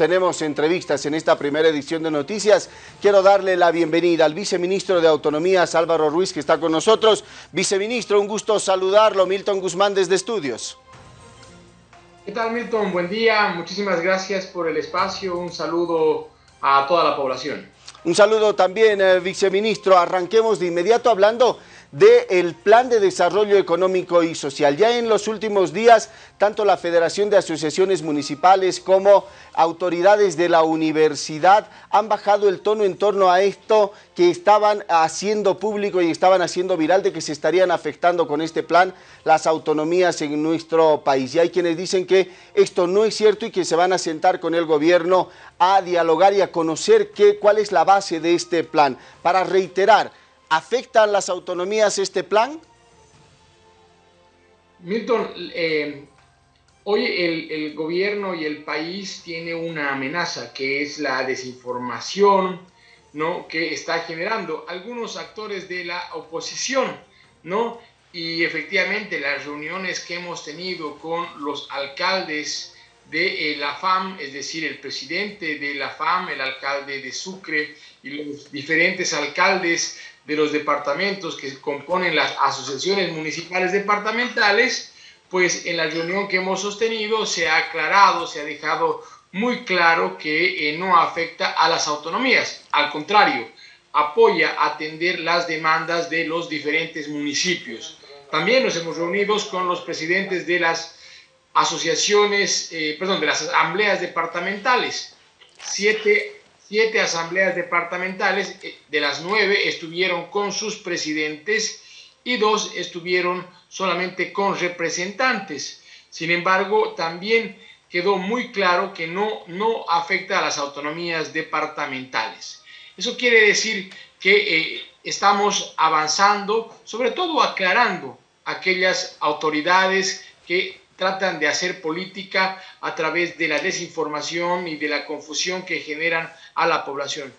tenemos entrevistas en esta primera edición de Noticias. Quiero darle la bienvenida al viceministro de Autonomías, Álvaro Ruiz, que está con nosotros. Viceministro, un gusto saludarlo. Milton Guzmán desde Estudios. ¿Qué tal, Milton? Buen día. Muchísimas gracias por el espacio. Un saludo a toda la población. Un saludo también, eh, viceministro. Arranquemos de inmediato hablando del Plan de Desarrollo Económico y Social. Ya en los últimos días, tanto la Federación de Asociaciones Municipales como autoridades de la universidad han bajado el tono en torno a esto que estaban haciendo público y estaban haciendo viral de que se estarían afectando con este plan las autonomías en nuestro país. Y hay quienes dicen que esto no es cierto y que se van a sentar con el gobierno a dialogar y a conocer cuál es la base de este plan. Para reiterar, ¿Afectan las autonomías este plan? Milton, eh, hoy el, gobierno y el país tiene una amenaza que es la desinformación ¿no? que está generando algunos actores de la oposición. ¿no? Y efectivamente las reuniones que hemos tenido con los alcaldes de eh, la FAM, es decir, el presidente de la FAM, el alcalde de Sucre y los diferentes alcaldes de los departamentos que componen las asociaciones municipales departamentales, pues en la reunión que hemos sostenido se ha aclarado, se ha dejado muy claro que eh, no afecta a las autonomías, al contrario, apoya atender las demandas de los diferentes municipios. También nos hemos reunido con los presidentes de las asociaciones, eh, perdón, de las asambleas departamentales. Siete siete asambleas departamentales, eh, de las nueve estuvieron con sus presidentes y dos estuvieron solamente con representantes. Sin embargo, también quedó muy claro que no, no afecta a las autonomías departamentales. Eso quiere decir que eh, estamos avanzando, sobre todo aclarando aquellas autoridades que tratan de hacer política a través de la desinformación y de la confusión que generan a la población.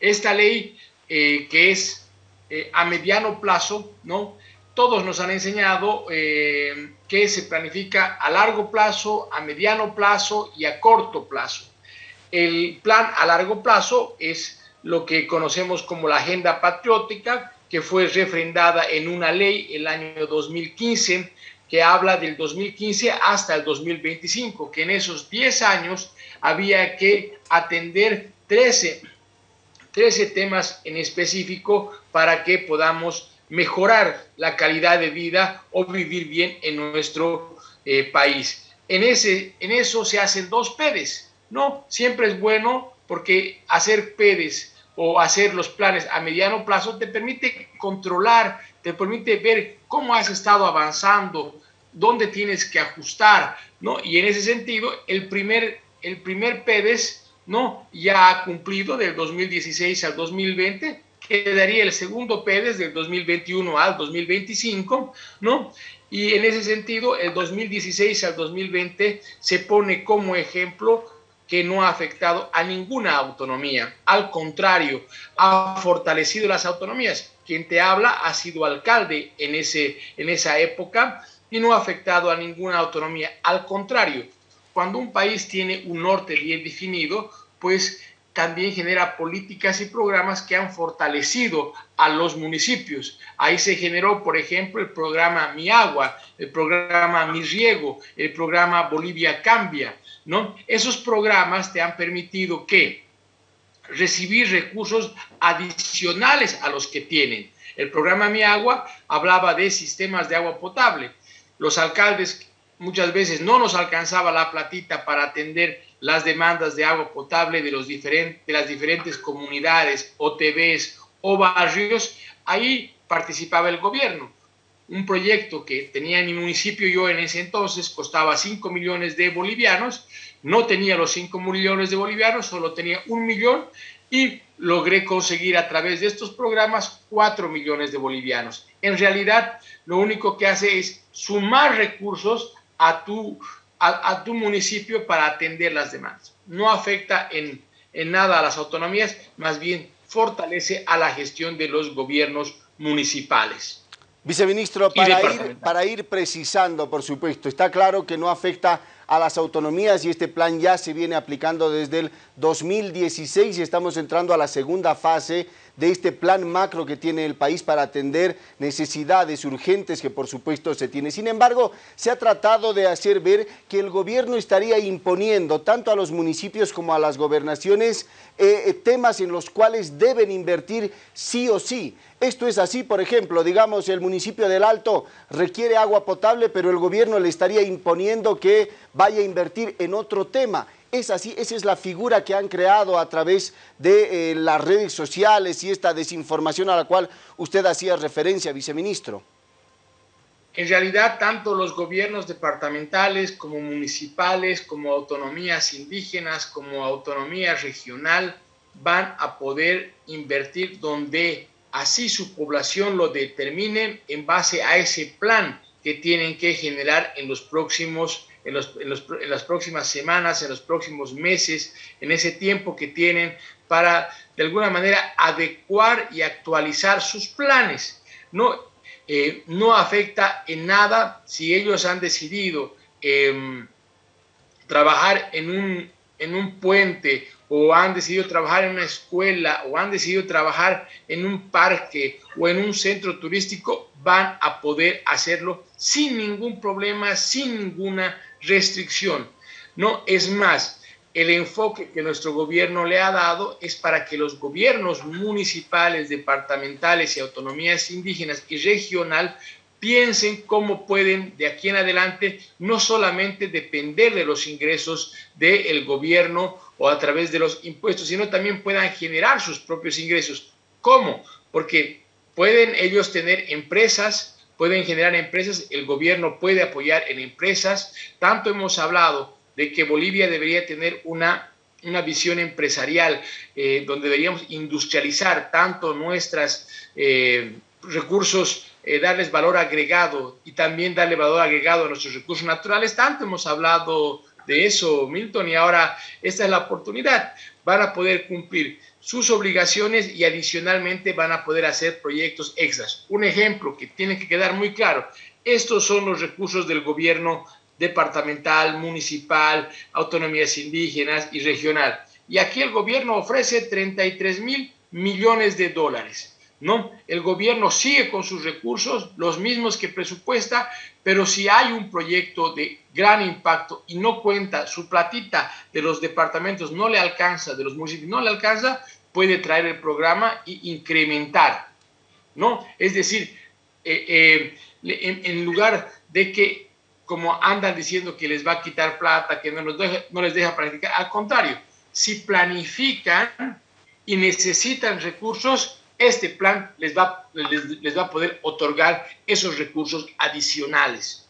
Esta ley eh, que es eh, a mediano plazo, ¿no? Todos nos han enseñado eh, que se planifica a largo plazo, a mediano plazo y a corto plazo. El plan a largo plazo es lo que conocemos como la agenda patriótica, que fue refrendada en una ley el año 2015 que habla del 2015 hasta el 2025, que en esos 10 años había que atender 13, 13 temas en específico para que podamos mejorar la calidad de vida o vivir bien en nuestro eh, país. En, ese, en eso se hacen dos PEDES, ¿no? Siempre es bueno porque hacer PEDES o hacer los planes a mediano plazo te permite controlar, te permite ver cómo has estado avanzando, dónde tienes que ajustar, ¿no? Y en ese sentido, el primer, el primer PEDES, ¿no? Ya ha cumplido del 2016 al 2020, quedaría el segundo PEDES del 2021 al 2025, ¿no? Y en ese sentido, el 2016 al 2020 se pone como ejemplo que no ha afectado a ninguna autonomía. Al contrario, ha fortalecido las autonomías. Quien te habla ha sido alcalde en, ese, en esa época y no ha afectado a ninguna autonomía. Al contrario, cuando un país tiene un norte bien definido, pues también genera políticas y programas que han fortalecido a los municipios. Ahí se generó, por ejemplo, el programa Mi Agua, el programa Mi Riego, el programa Bolivia Cambia, ¿no? Esos programas te han permitido que recibir recursos adicionales a los que tienen. El programa Mi Agua hablaba de sistemas de agua potable los alcaldes muchas veces no nos alcanzaba la platita para atender las demandas de agua potable de, los diferentes, de las diferentes comunidades, OTBs o barrios, ahí participaba el gobierno. Un proyecto que tenía en mi municipio yo en ese entonces costaba 5 millones de bolivianos, no tenía los 5 millones de bolivianos, solo tenía un millón y logré conseguir a través de estos programas 4 millones de bolivianos. En realidad, lo único que hace es sumar recursos a tu, a, tu municipio para atender las demandas. No afecta en, en nada a las autonomías, más bien fortalece a la gestión de los gobiernos municipales. Viceministro, para ir, para ir precisando, por supuesto, está claro que no afecta a las autonomías y este plan ya se viene aplicando desde el 2016 y estamos entrando a la segunda fase de este plan macro que tiene el país para atender necesidades urgentes que por supuesto se tiene. Sin embargo, se ha tratado de hacer ver que el gobierno estaría imponiendo tanto a los municipios como a las gobernaciones eh, eh, temas en los cuales deben invertir sí o sí. Esto es así, por ejemplo, digamos, el municipio del Alto requiere agua potable, pero el gobierno le estaría imponiendo que vaya a invertir en otro tema. Es así, esa es la figura que han creado a través de eh, las redes sociales y esta desinformación a la cual usted hacía referencia, viceministro. En realidad, tanto los gobiernos departamentales como municipales, como autonomías indígenas, como autonomía regional, van a poder invertir donde así su población lo determine en base a ese plan que tienen que generar en los próximos en, las próximas semanas, en los próximos meses, en ese tiempo que tienen para de alguna manera adecuar y actualizar sus planes. No, eh, no afecta en nada si ellos han decidido em, trabajar en un, en un puente o han decidido trabajar en una escuela o han decidido trabajar en un parque o en un centro turístico, van a poder hacerlo sin ningún problema, sin ninguna restricción. No, es más, el enfoque que nuestro gobierno le ha dado es para que los gobiernos municipales, departamentales y autonomías indígenas y regional piensen cómo pueden de aquí en adelante no solamente depender de los ingresos del gobierno o a través de los impuestos, sino también puedan generar sus propios ingresos. ¿Cómo? Porque pueden ellos tener empresas, pueden generar empresas, el gobierno puede apoyar en empresas. Tanto hemos hablado de que Bolivia debería tener una, una visión empresarial eh, donde deberíamos industrializar tanto nuestros eh, recursos, eh, darles valor agregado y también darle valor agregado a nuestros recursos naturales. Tanto hemos hablado de eso, Milton, y ahora esta es la oportunidad. Van a poder cumplir sus obligaciones y adicionalmente van a poder hacer proyectos extras. Un ejemplo que tiene que quedar muy claro, estos son los recursos del gobierno departamental, municipal, autonomías indígenas y regional. Y aquí el gobierno ofrece 33 mil millones de dólares. ¿No? El gobierno sigue con sus recursos, los mismos que presupuesta, pero si hay un proyecto de gran impacto y no cuenta, su platita de los departamentos no le alcanza, de los municipios no le alcanza, puede traer el programa e incrementar, ¿no? Es decir, eh, eh, en, lugar de que, como andan diciendo que les va a quitar plata, que no, no les deja planificar, al contrario, si planifican y necesitan recursos, este plan les va, les, va a poder otorgar esos recursos adicionales.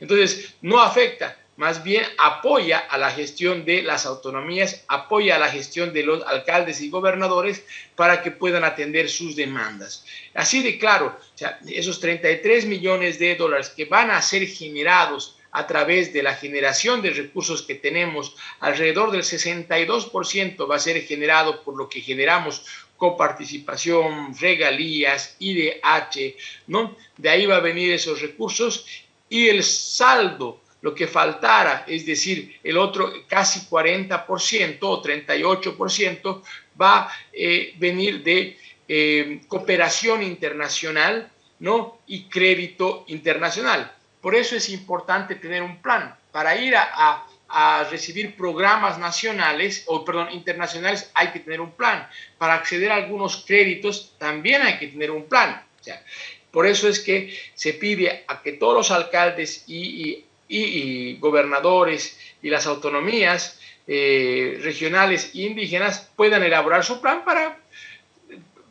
Entonces, no afecta, más bien apoya a la gestión de las autonomías, apoya a la gestión de los alcaldes y gobernadores para que puedan atender sus demandas. Así de claro, esos 33 millones de dólares que van a ser generados a través de la generación de recursos que tenemos, alrededor del 62% va a ser generado por lo que generamos coparticipación, regalías, IDH, ¿no? De ahí va a venir esos recursos y el saldo, lo que faltara, es decir, el otro casi 40% o 38% va a eh, venir de eh, cooperación internacional, ¿no? Y crédito internacional. Por eso es importante tener un plan para ir a a recibir programas nacionales o perdón, internacionales hay que tener un plan. Para acceder a algunos créditos también hay que tener un plan. O sea, por eso es que se pide a que todos los alcaldes y, y, gobernadores y las autonomías eh, regionales e indígenas puedan elaborar su plan para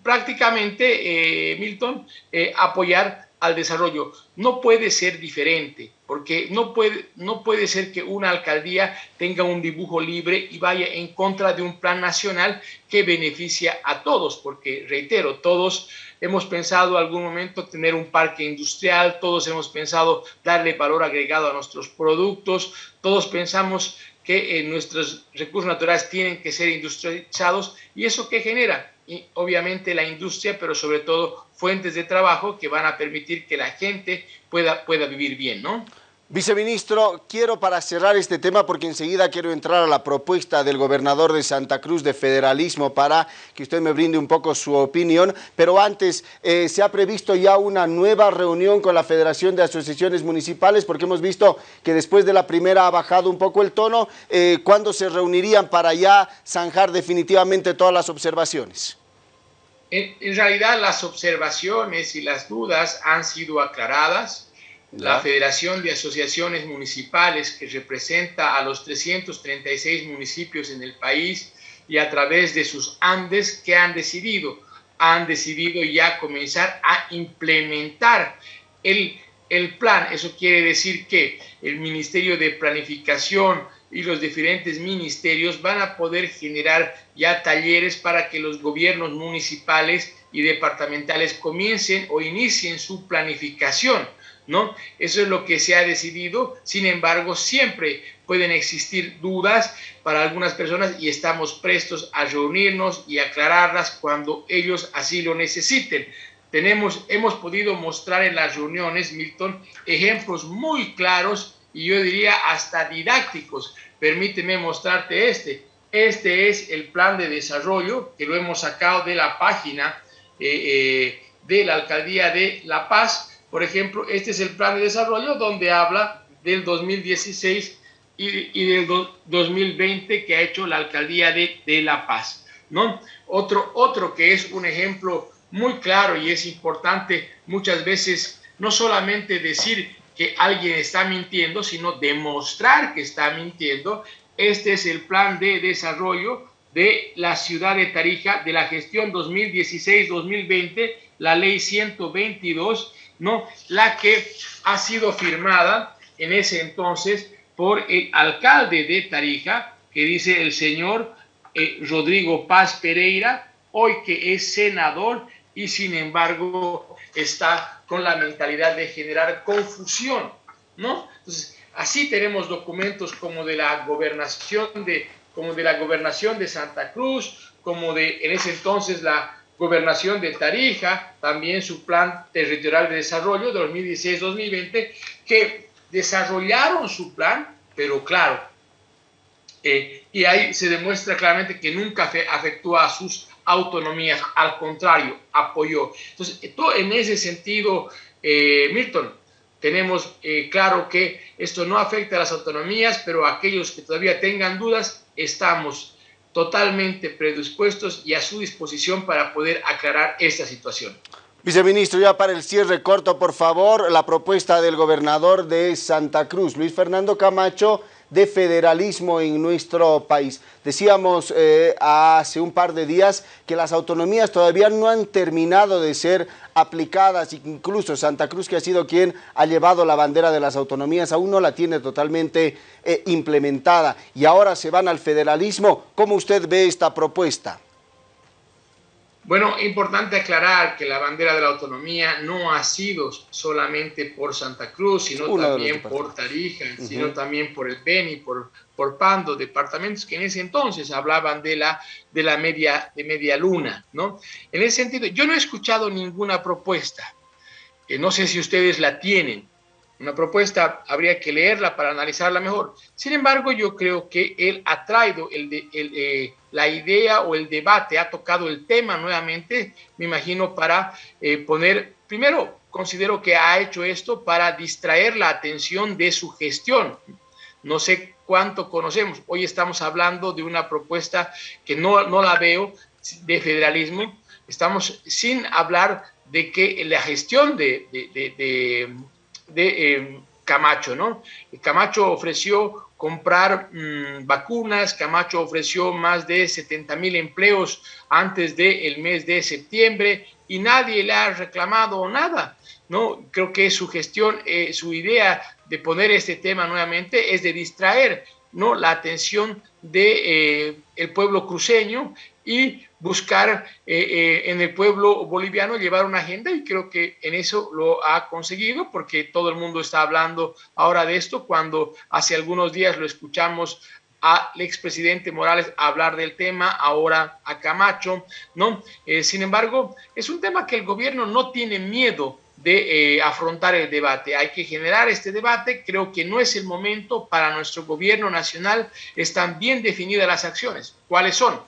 prácticamente, eh, Milton, eh, apoyar al desarrollo. No puede ser diferente, porque no puede, no puede ser que una alcaldía tenga un dibujo libre y vaya en contra de un plan nacional que beneficia a todos, porque reitero, todos hemos pensado algún momento tener un parque industrial, todos hemos pensado darle valor agregado a nuestros productos, todos pensamos que eh, nuestros recursos naturales tienen que ser industrializados y eso que genera y obviamente la industria, pero sobre todo fuentes de trabajo que van a permitir que la gente pueda, pueda vivir bien, ¿no? Viceministro, quiero para cerrar este tema, porque enseguida quiero entrar a la propuesta del gobernador de Santa Cruz de federalismo para que usted me brinde un poco su opinión, pero antes, eh, ¿se ha previsto ya una nueva reunión con la Federación de Asociaciones Municipales? Porque hemos visto que después de la primera ha bajado un poco el tono. Eh, ¿Cuándo se reunirían para ya zanjar definitivamente todas las observaciones? en realidad las observaciones y las dudas han sido aclaradas la Federación de Asociaciones Municipales, que representa a los 336 municipios en el país y a través de sus Andes, que han decidido? Han decidido ya comenzar a implementar el, el plan. Eso quiere decir que el Ministerio de Planificación y los diferentes ministerios van a poder generar ya talleres para que los gobiernos municipales y departamentales comiencen o inicien su planificación ¿no? Eso es lo que se ha decidido, sin embargo, siempre pueden existir dudas para algunas personas y estamos prestos a reunirnos y aclararlas cuando ellos así lo necesiten. Tenemos, hemos podido mostrar en las reuniones, Milton, ejemplos muy claros y yo diría hasta didácticos. Permíteme mostrarte este. Este es el plan de desarrollo que lo hemos sacado de la página eh, eh, de la Alcaldía de La Paz por ejemplo, este es el plan de desarrollo donde habla del 2016 y, del 2020 que ha hecho la alcaldía de, de, La Paz. ¿no? Otro, otro que es un ejemplo muy claro y es importante muchas veces no solamente decir que alguien está mintiendo, sino demostrar que está mintiendo. Este es el plan de desarrollo de la ciudad de Tarija de la gestión 2016-2020, la ley 122 ¿no? La que ha sido firmada en ese entonces por el alcalde de Tarija, que dice el señor eh, Rodrigo Paz Pereira, hoy que es senador y sin embargo está con la mentalidad de generar confusión, ¿no? Entonces, así tenemos documentos como de la gobernación de como de la gobernación de Santa Cruz, como de en ese entonces la Gobernación de Tarija, también su plan territorial de desarrollo de 2016-2020, que desarrollaron su plan, pero claro, eh, y ahí se demuestra claramente que nunca afectó a sus autonomías, al contrario, apoyó. Entonces, todo en ese sentido, eh, Milton, tenemos eh, claro que esto no afecta a las autonomías, pero aquellos que todavía tengan dudas, estamos totalmente predispuestos y a su disposición para poder aclarar esta situación. Viceministro, ya para el cierre corto, por favor, la propuesta del gobernador de Santa Cruz, Luis Fernando Camacho, de federalismo en nuestro país. Decíamos eh, hace un par de días que las autonomías todavía no han terminado de ser aplicadas, incluso Santa Cruz, que ha sido quien ha llevado la bandera de las autonomías, aún no la tiene totalmente eh, implementada y ahora se van al federalismo. ¿Cómo usted ve esta propuesta? Bueno, importante aclarar que la bandera de la autonomía no ha sido solamente por Santa Cruz, sino también por Tarija, sino también por el Beni, por, por Pando, departamentos que en ese entonces hablaban de la, de la media, de media luna, ¿no? En ese sentido, yo no he escuchado ninguna propuesta, que no sé si ustedes la tienen, una propuesta habría que leerla para analizarla mejor. Sin embargo, yo creo que él ha traído eh, la idea o el debate, ha tocado el tema nuevamente, me imagino, para eh, poner, primero, considero que ha hecho esto para distraer la atención de su gestión. No sé cuánto conocemos. Hoy estamos hablando de una propuesta que no, no la veo de federalismo. Estamos sin hablar de que la gestión de eh, Camacho, ¿no? Camacho ofreció comprar mm, vacunas, Camacho ofreció más de 70 mil empleos antes del mes de septiembre y nadie le ha reclamado nada, ¿no? Creo que su gestión, eh, su idea de poner este tema nuevamente es de distraer, ¿no? La atención de eh, el pueblo cruceño y buscar eh, eh, en el pueblo boliviano llevar una agenda y creo que en eso lo ha conseguido porque todo el mundo está hablando ahora de esto cuando hace algunos días lo escuchamos al expresidente Morales hablar del tema, ahora a Camacho, ¿no? Sin embargo, es un tema que el gobierno no tiene miedo de eh, afrontar el debate. Hay que generar este debate. Creo que no es el momento para nuestro gobierno nacional. Están bien definidas las acciones. ¿Cuáles son?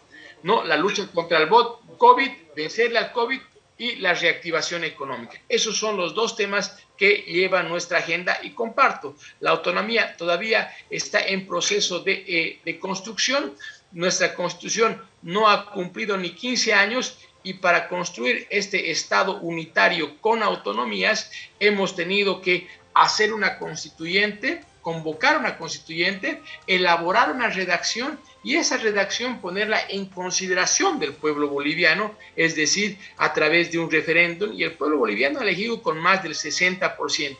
¿No? La lucha contra el COVID, vencerle al COVID y la reactivación económica. Esos son los dos temas que llevan nuestra agenda y comparto. La autonomía todavía está en proceso de, eh, de construcción. Nuestra constitución no ha cumplido ni 15 años y para construir este Estado unitario con autonomías hemos tenido que hacer una constituyente, convocar una constituyente, elaborar una redacción y esa redacción ponerla en consideración del pueblo boliviano, es decir, a través de un referéndum y el pueblo boliviano ha elegido con más del 60%.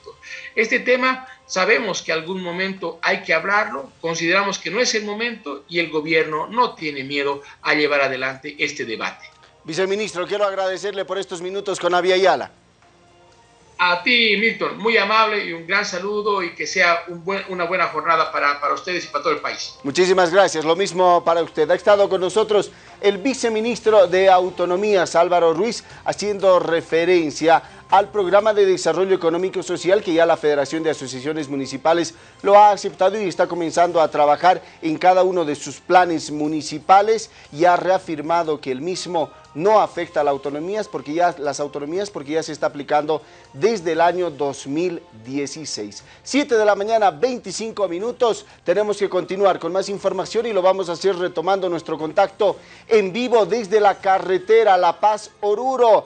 Este tema sabemos que algún momento hay que hablarlo, consideramos que no es el momento y el gobierno no tiene miedo a llevar adelante este debate. Viceministro, quiero agradecerle por estos minutos con Avia Ayala. A ti, Milton, muy amable y un gran saludo y que sea una buena jornada para, para ustedes y para todo el país. Muchísimas gracias, lo mismo para usted. Ha estado con nosotros el viceministro de Autonomías, Álvaro Ruiz, haciendo referencia al programa de desarrollo económico social que ya la Federación de Asociaciones Municipales lo ha aceptado y está comenzando a trabajar en cada uno de sus planes municipales y ha reafirmado que el mismo no afecta a las autonomías porque ya, las autonomías porque ya se está aplicando desde el año 2016. 7 de la mañana, 25 minutos. Tenemos que continuar con más información y lo vamos a hacer retomando nuestro contacto en vivo desde la carretera La Paz-Oruro.